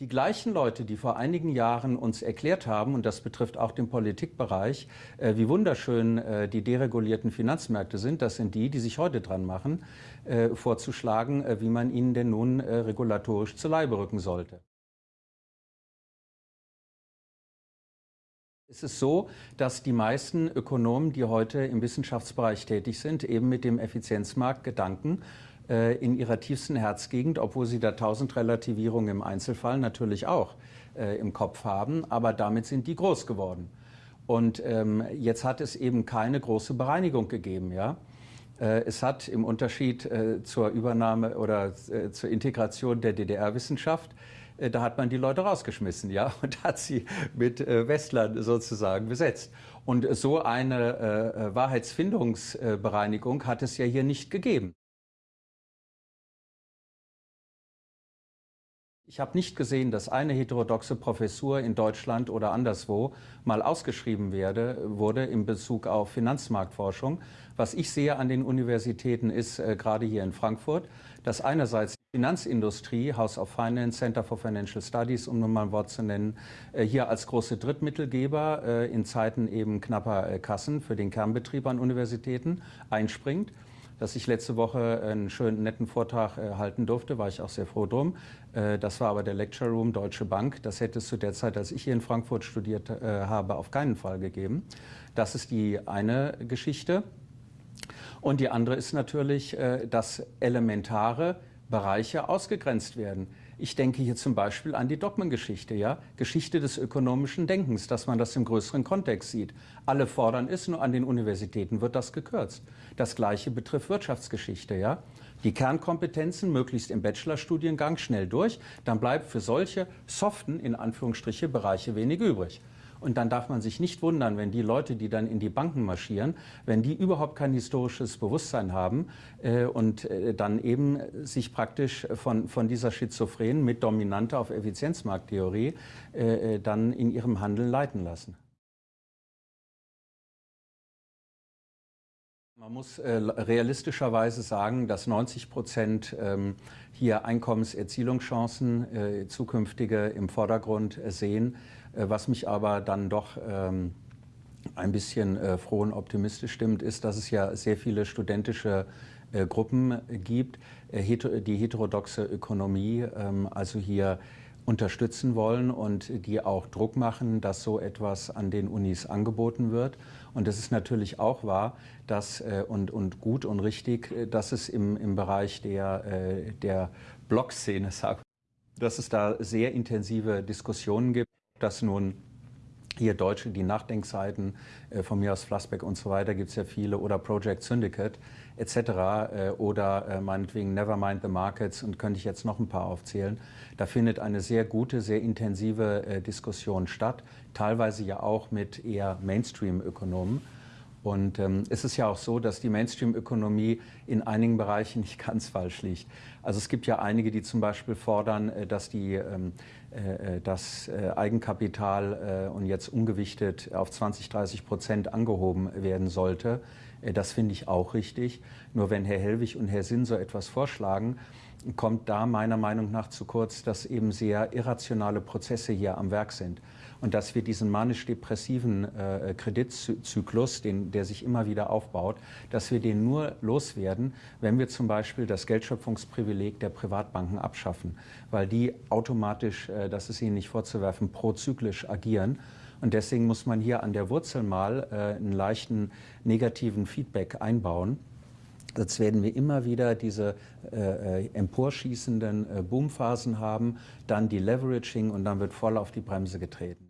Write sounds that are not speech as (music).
Die gleichen Leute, die vor einigen Jahren uns erklärt haben, und das betrifft auch den Politikbereich, äh, wie wunderschön äh, die deregulierten Finanzmärkte sind, das sind die, die sich heute dran machen, äh, vorzuschlagen, äh, wie man ihnen denn nun äh, regulatorisch zu Leibe rücken sollte. Es ist so, dass die meisten Ökonomen, die heute im Wissenschaftsbereich tätig sind, eben mit dem Effizienzmarkt Gedanken äh, in ihrer tiefsten Herzgegend, obwohl sie da tausend Relativierungen im Einzelfall natürlich auch äh, im Kopf haben, aber damit sind die groß geworden. Und ähm, jetzt hat es eben keine große Bereinigung gegeben, ja. Äh, es hat im Unterschied äh, zur Übernahme oder äh, zur Integration der DDR-Wissenschaft da hat man die Leute rausgeschmissen, ja, (laughs) und hat sie mit Westlern sozusagen besetzt. Und so eine Wahrheitsfindungsbereinigung hat es ja hier nicht gegeben. Ich habe nicht gesehen, dass eine heterodoxe Professur in Deutschland oder anderswo mal ausgeschrieben werde, wurde in Bezug auf Finanzmarktforschung. Was ich sehe an den Universitäten ist, äh, gerade hier in Frankfurt, dass einerseits die Finanzindustrie, House of Finance, Center for Financial Studies, um nur mal ein Wort zu nennen, äh, hier als große Drittmittelgeber äh, in Zeiten eben knapper äh, Kassen für den Kernbetrieb an Universitäten einspringt dass ich letzte Woche einen schönen, netten Vortrag äh, halten durfte, war ich auch sehr froh drum. Äh, das war aber der Lecture Room Deutsche Bank. Das hätte es zu der Zeit, als ich hier in Frankfurt studiert äh, habe, auf keinen Fall gegeben. Das ist die eine Geschichte. Und die andere ist natürlich, äh, dass elementare Bereiche ausgegrenzt werden. Ich denke hier zum Beispiel an die Dogmengeschichte, ja? Geschichte des ökonomischen Denkens, dass man das im größeren Kontext sieht. Alle fordern es, nur an den Universitäten wird das gekürzt. Das Gleiche betrifft Wirtschaftsgeschichte, ja? Die Kernkompetenzen möglichst im Bachelorstudiengang schnell durch, dann bleibt für solche soften, in Anführungsstriche, Bereiche wenig übrig. Und dann darf man sich nicht wundern, wenn die Leute, die dann in die Banken marschieren, wenn die überhaupt kein historisches Bewusstsein haben äh, und äh, dann eben sich praktisch von, von dieser Schizophrenen mit Dominante auf Effizienzmarkttheorie äh, äh, dann in ihrem Handeln leiten lassen. Man muss äh, realistischerweise sagen, dass 90 Prozent ähm, hier Einkommenserzielungschancen äh, zukünftige im Vordergrund äh, sehen, was mich aber dann doch ähm, ein bisschen froh und optimistisch stimmt, ist, dass es ja sehr viele studentische Gruppen gibt, die heterodoxe Ökonomie, ähm, also hier unterstützen wollen und die auch Druck machen, dass so etwas an den Unis angeboten wird. Und es ist natürlich auch wahr dass, äh, und, und gut und richtig, äh, dass es im, im Bereich der, äh, der Blog-Szene, (laughs) dass es da sehr intensive Diskussionen gibt, dass nun hier Deutsche, die Nachdenkseiten, äh, von mir aus Flassbeck und so weiter, gibt es ja viele, oder Project Syndicate etc. Äh, oder äh, meinetwegen Nevermind the Markets und könnte ich jetzt noch ein paar aufzählen. Da findet eine sehr gute, sehr intensive äh, Diskussion statt, teilweise ja auch mit eher Mainstream-Ökonomen. Und ähm, es ist ja auch so, dass die Mainstream-Ökonomie in einigen Bereichen nicht ganz falsch liegt. Also es gibt ja einige, die zum Beispiel fordern, äh, dass die, ähm, äh, äh, das äh, Eigenkapital äh, und jetzt umgewichtet auf 20, 30 Prozent angehoben werden sollte. Äh, das finde ich auch richtig. Nur wenn Herr Hellwig und Herr Sinn so etwas vorschlagen, kommt da meiner Meinung nach zu kurz, dass eben sehr irrationale Prozesse hier am Werk sind und dass wir diesen manisch-depressiven äh, Kreditzyklus, den, der sich immer wieder aufbaut, dass wir den nur loswerden, wenn wir zum Beispiel das Geldschöpfungsprivileg der Privatbanken abschaffen, weil die automatisch, äh, das ist ihnen nicht vorzuwerfen, prozyklisch agieren. Und deswegen muss man hier an der Wurzel mal äh, einen leichten negativen Feedback einbauen. Jetzt werden wir immer wieder diese äh, äh, emporschießenden äh, Boomphasen haben, dann die Leveraging und dann wird voll auf die Bremse getreten.